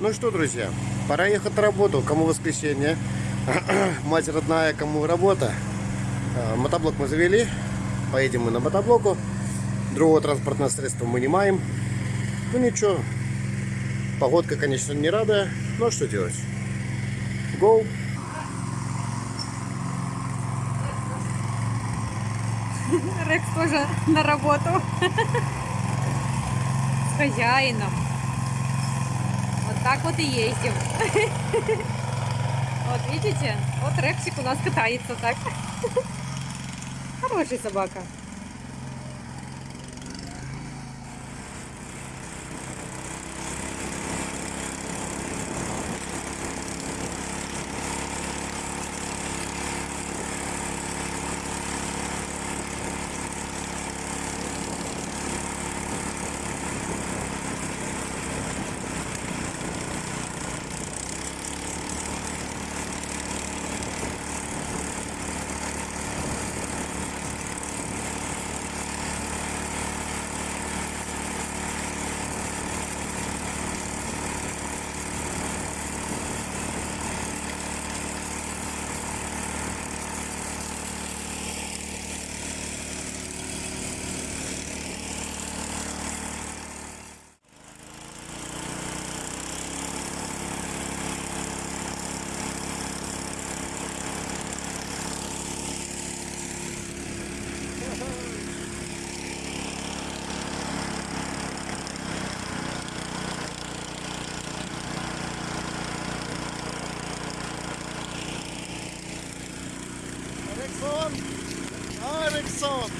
Ну что, друзья, пора ехать на работу. Кому воскресенье, мать родная, кому работа. А, Мотоблок мы завели, поедем мы на мотоблоку. Другого транспортного средства мы не маем. Ну ничего, погодка, конечно, не рада, но что делать? Go! Рекс тоже на работу. С хозяином. Так вот и ездим. Вот видите? Вот Рексик у нас катается так. Хороший собака. Алексон! Алексон!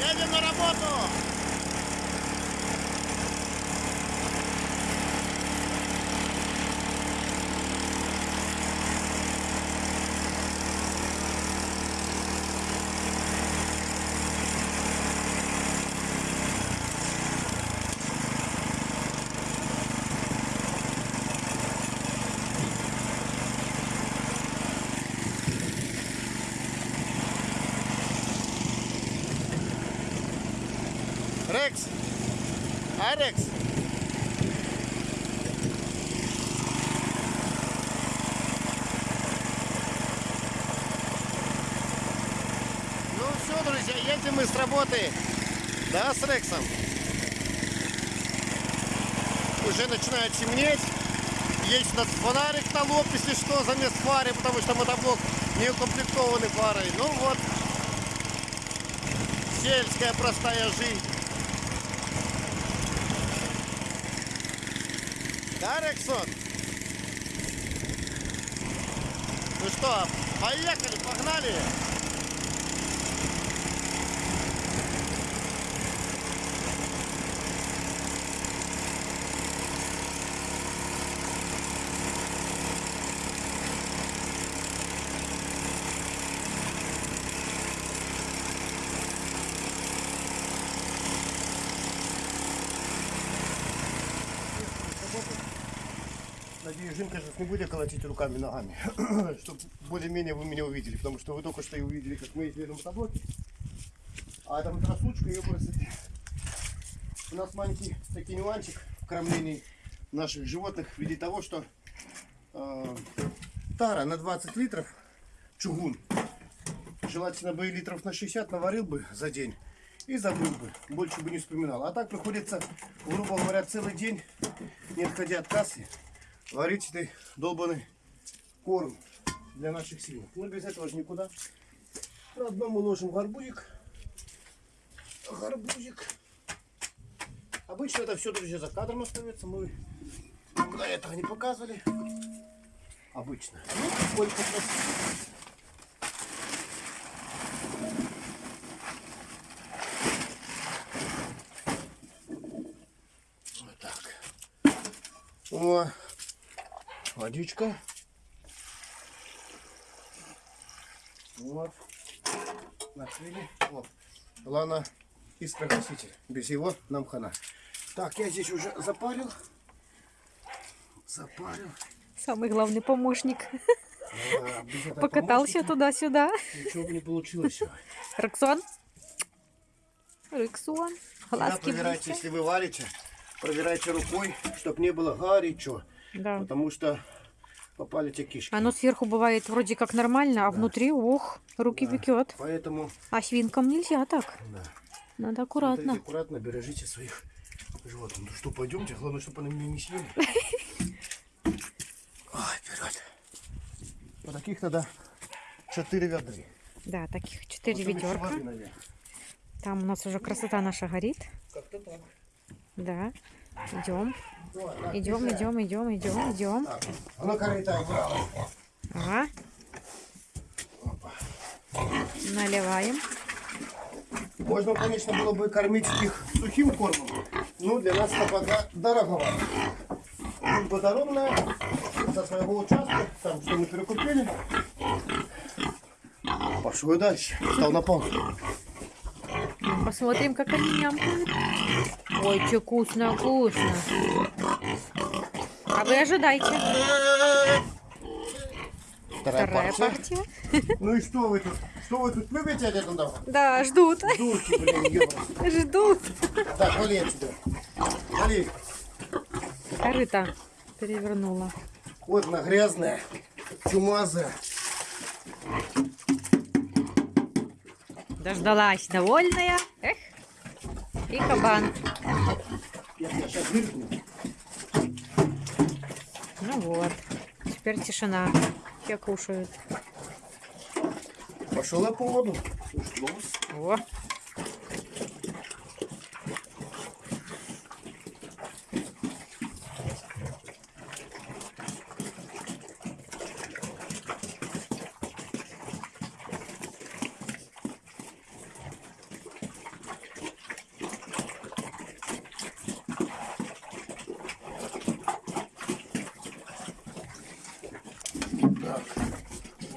Едем на работу! Рекс! Алекс! Ну все, друзья, едем мы с работы. Да, с Рексом? Уже начинает темнеть. Есть у нас фонарик на лоб, если что, замест фары, потому что мотоблок не укомплектованный фарой. Ну вот, сельская простая жизнь. Да, Рексон? Ну что, поехали, погнали! Надеюсь, Жинка сейчас не будет колотить руками, ногами, чтобы более-менее вы меня увидели, потому что вы только что и увидели, как мы ездили на мотоблоке. А эта моторослучка, ее просто... У нас маленький такой нюансик в кормлении наших животных в виде того, что э, тара на 20 литров, чугун, желательно бы и литров на 60 наварил бы за день и забыл бы, больше бы не вспоминал. А так приходится, грубо говоря, целый день, не отходя от кассы, варить этой долбанный корм для наших свинок. Но без этого же никуда. Заодно мы ложим гарбузик. Гарбузик. Обычно это все, друзья, за кадром остается. Мы никуда этого не показывали. Обычно. Ну, сколько. Вот так. О, водичка. Вот. Накрыли. Вот. Главное, искрогаситель. Без его нам хана. Так, я здесь уже запарил. Запарил. Самый главный помощник. А, Покатался туда-сюда. Ничего бы не получилось. Рексон? Рексон. Всегда Глазки проверяйте, если вы варите, проверяйте рукой, чтобы не было горячо, Да. потому что попали те кишки. Оно сверху бывает вроде как нормально, а внутри, ох, руки Да. пекет. Поэтому А свинкам нельзя так. да, Надо аккуратно. смотрите аккуратно, бережите своих животных. Ну что, пойдемте, главное, чтобы они меня не съели. Ой, вперед. Вот таких тогда 4 ведры. Да, таких четыре Потом еще ведерка. Там у нас уже красота наша горит. Как-то так. Да. Идем, идем, идем, идем, идем, идем. Ну. Ага. Наливаем. Можно, конечно, было бы кормить их сухим кормом, но для нас это пока дороговато. Служба дорожная, со своего участка, там что мы перекупили. Пошел дальше, стал на. Ну, Посмотрим, как они нямкают. Ой, че вкусно, вкусно. А вы ожидайте. Вторая, Вторая партия. партия. Ну и что вы тут? Что вы тут любите от этого? Да, ждут. Дурки, блин, ёбаные. Ждут. Так, вали отсюда. Вали. Корыто перевернула. Вот она грязная, чумазая. Дождалась довольная. Эх. И кабан. Ну вот. Теперь тишина. Все кушают. Пошел я по воду. О.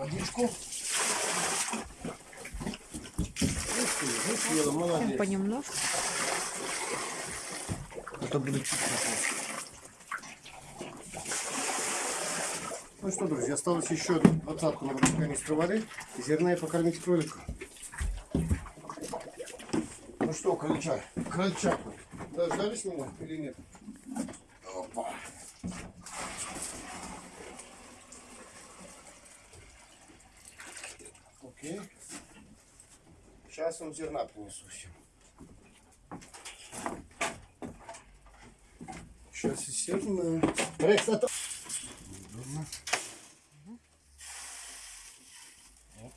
водичку. Съела, молодец. Понемножку. Это будет чуть Ну что, друзья, осталось еще двадцатку на канистру воды. Зерна и покормить кролика. Ну что, крольчак, крольчак, дождались меня или нет? Сейчас он зерна принесу всем. Сейчас и зерна. А то- Удобно. Оп.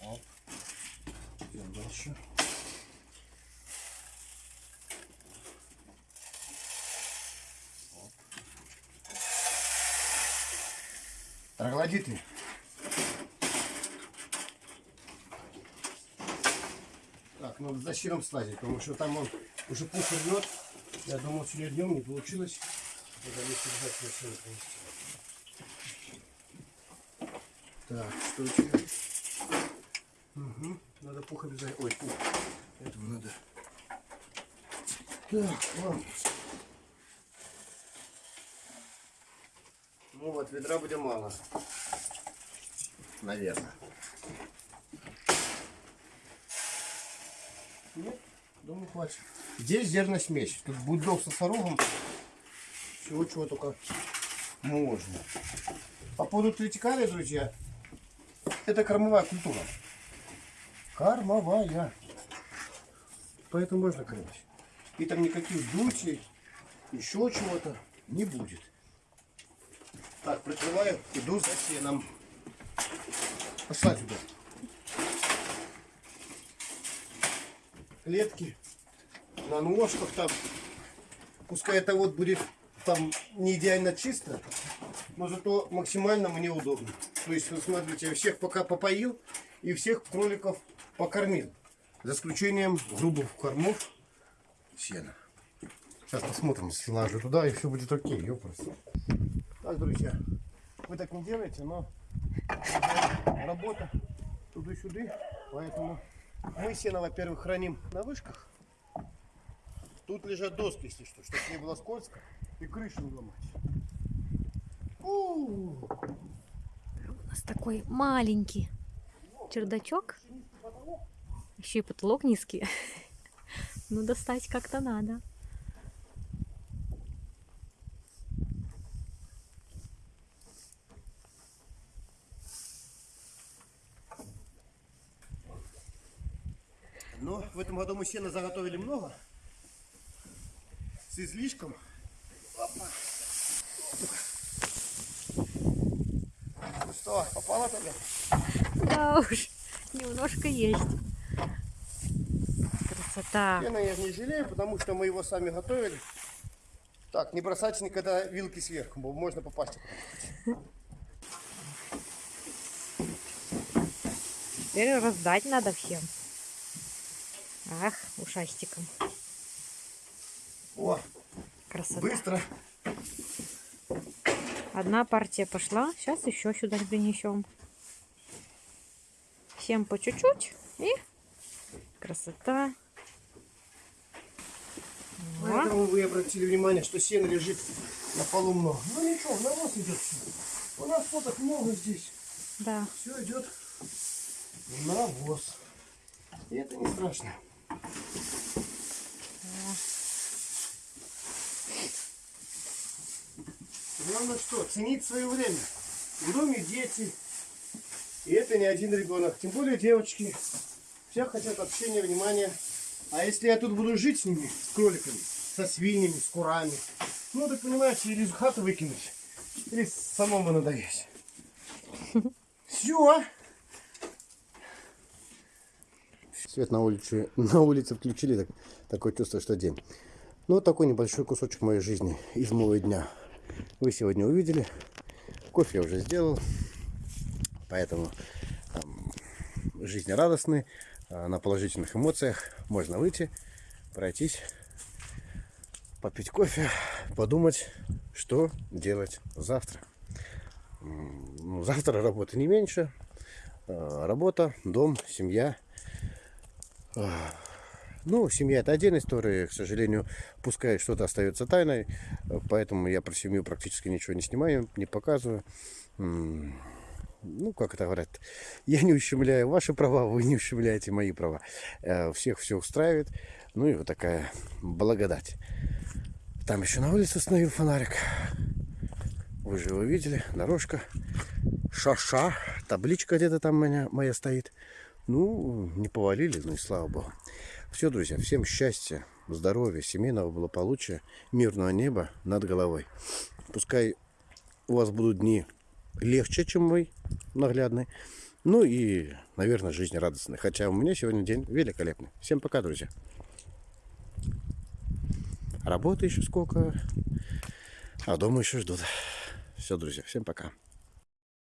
Оп. Идем дальше. Троглодиты. Так, надо за щиром слазить, потому что там он уже пух рвет. Я думал, сегодня днем не получилось. Надо лишь сегодня принести. Так, что еще? Угу. Надо пух обязательно. Ой, пух. Этого надо. Так, ладно. Ну вот, ведра будет мало. Наверное. Нет, думаю, хватит. Здесь зерносмесь. Тут бульдог со сорогом. Всего чего только можно. По поводу третикария, друзья, это кормовая культура. Кормовая. Поэтому можно кормить. И там никаких дутей, еще чего-то не будет. Так, прикрываю, иду за сеном. Пошла сюда. Клетки на ножках там. Пускай это вот будет там не идеально чисто, но зато максимально мне удобно. То есть, вот смотрите, я всех пока попоил и всех кроликов покормил. За исключением грубых кормов сена. Сейчас посмотрим, слажу туда, и все будет окей, ёпрст. Так, друзья, вы так не делаете, но работа туды-сюды, поэтому мы сено, во-первых, храним на вышках. Тут лежат доски, если что, чтобы не было скользко и крышу не ломать. У, У нас такой маленький чердачок. Еще и потолок низкий. Ну, достать как-то надо. Но в этом году мы сена заготовили много. С излишком. Опа. Ну что, попало тогда? Да уж, немножко есть. Красота. Сена я не жалею, потому что мы его сами готовили. Так, не бросайте никогда вилки сверху, можно попасть. Теперь раздать надо всем. Ах, ушастиком. О, Красота. быстро. Одна партия пошла. Сейчас еще сюда принесем. Всем по чуть-чуть. И красота. Поэтому вы обратили внимание, что сена лежит на полу много. Ну ничего, на вас идет все. У нас фоток много здесь. да. Все идет на навоз. И это не страшно. Главное что, ценить свое время. В доме дети. И это не один ребенок. Тем более девочки. Все хотят общения, внимания. А если я тут буду жить с ними, с кроликами, со свиньями, с курами, ну, так понимаете, или из хаты выкинуть, или самому надоесть. Все. Свет на улице, на улице включили, так, такое чувство, что день. Ну, вот такой небольшой кусочек моей жизни из моего дня. Вы сегодня увидели. Кофе я уже сделал. Поэтому там, жизнерадостный, а, на положительных эмоциях. Можно выйти, пройтись, попить кофе, подумать, что делать завтра. Ну, завтра работы не меньше. А, Работа, дом, семья. Ну, семья это отдельная история. К сожалению, пускай что-то остается тайной. Поэтому я про семью практически ничего не снимаю, не показываю. Ну, как это говорят, я не ущемляю ваши права, вы не ущемляете мои права. Э, Всех все устраивает. Ну и вот такая благодать. Там еще на улице установил фонарик. Вы же его видели, дорожка. Шаша, табличка где-то там моя, моя стоит. Ну, не повалили, ну и слава богу. Все, друзья, всем счастья, здоровья, семейного благополучия, мирного неба над головой. Пускай у вас будут дни легче, чем мой наглядный. Ну и, наверное, жизнерадостный. Хотя у меня сегодня день великолепный. Всем пока, друзья. Работы еще сколько, а дома еще ждут. Все, друзья, всем пока.